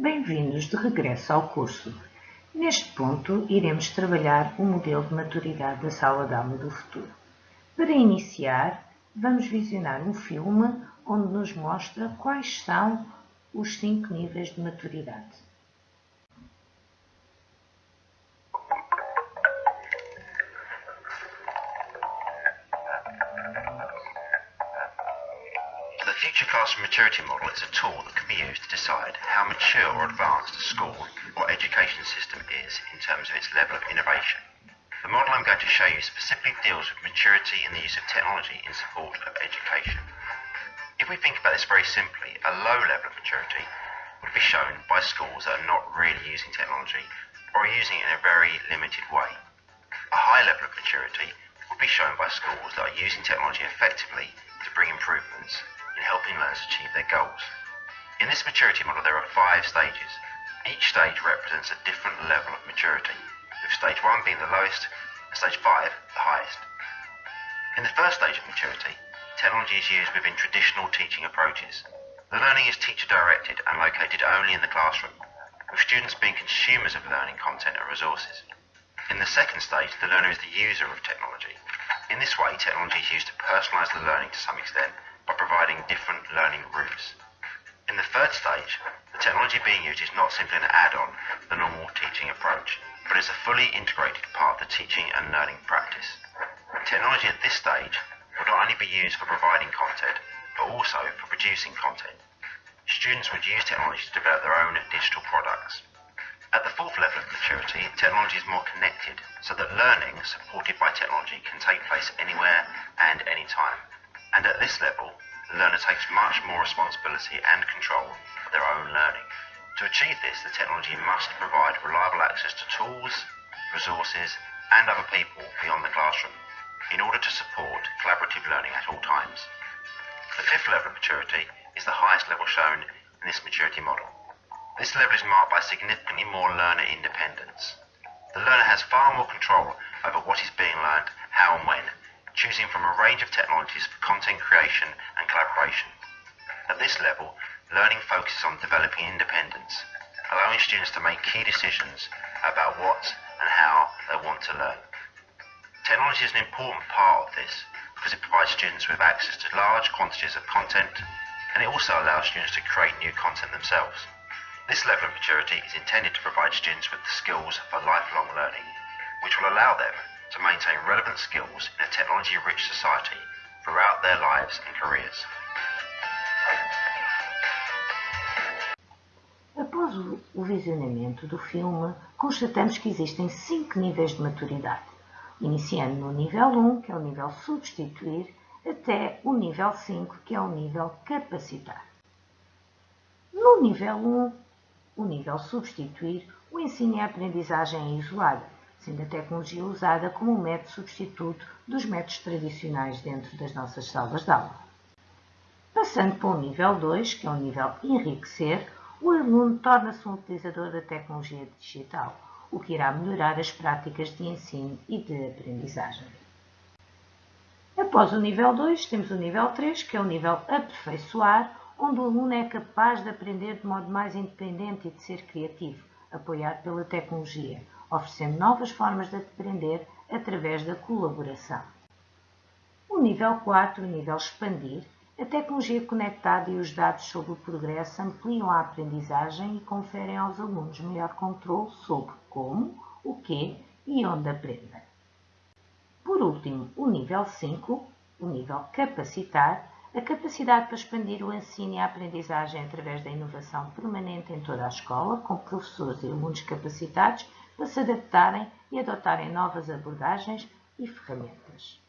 Bem-vindos de regresso ao curso. Neste ponto, iremos trabalhar o modelo de maturidade da sala de aula do futuro. Para iniciar, vamos visionar um filme onde nos mostra quais são os cinco níveis de maturidade. Future Classroom Maturity Model is a tool that can be used to decide how mature or advanced a school or education system is in terms of its level of innovation. The model I'm going to show you specifically deals with maturity in the use of technology in support of education. If we think about this very simply, a low level of maturity would be shown by schools that are not really using technology or using it in a very limited way. A high level of maturity would be shown by schools that are using technology effectively to bring improvements in helping learners achieve their goals. In this maturity model, there are five stages. Each stage represents a different level of maturity, with stage one being the lowest and stage five the highest. In the first stage of maturity, technology is used within traditional teaching approaches. The learning is teacher directed and located only in the classroom, with students being consumers of learning content and resources. In the second stage, the learner is the user of technology. In this way, technology is used to personalise the learning to some extent by providing different learning routes. In the third stage, the technology being used is not simply an add-on to the normal teaching approach, but is a fully integrated part of the teaching and learning practice. Technology at this stage will not only be used for providing content, but also for producing content. Students would use technology to develop their own digital products. At the fourth level of maturity, technology is more connected, so that learning supported by technology can take place anywhere and anytime. And at this level, the learner takes much more responsibility and control of their own learning. To achieve this, the technology must provide reliable access to tools, resources, and other people beyond the classroom in order to support collaborative learning at all times. The fifth level of maturity is the highest level shown in this maturity model. This level is marked by significantly more learner independence. The learner has far more control over what is being learned, how and when, choosing from a range of technologies for content creation and collaboration. At this level, learning focuses on developing independence, allowing students to make key decisions about what and how they want to learn. Technology is an important part of this because it provides students with access to large quantities of content and it also allows students to create new content themselves. This level of maturity is intended to provide students with the skills for lifelong learning, which will allow them to maintain relevant skills in a technology-rich society throughout their lives and careers. Após o visionamento do filme, constatamos que existem cinco níveis de maturidade, iniciando no nível 1, que é o nível substituir, até o nível 5, que é o nível capacitar. No nível 1, o nível substituir, o ensino e a aprendizagem é isolada, sendo a tecnologia usada como um método substituto dos métodos tradicionais dentro das nossas salas de aula. Passando para o nível 2, que é o nível enriquecer, o aluno torna-se um utilizador da tecnologia digital, o que irá melhorar as práticas de ensino e de aprendizagem. Após o nível 2, temos o nível 3, que é o nível aperfeiçoar, onde o aluno é capaz de aprender de modo mais independente e de ser criativo, apoiado pela tecnologia, oferecendo novas formas de aprender através da colaboração. O nível 4, o nível expandir, a tecnologia conectada e os dados sobre o progresso ampliam a aprendizagem e conferem aos alunos maior controle sobre como, o que e onde aprendem. Por último, o nível 5, o nível capacitar, a capacidade para expandir o ensino e a aprendizagem através da inovação permanente em toda a escola, com professores e alunos capacitados para se adaptarem e adotarem novas abordagens e ferramentas.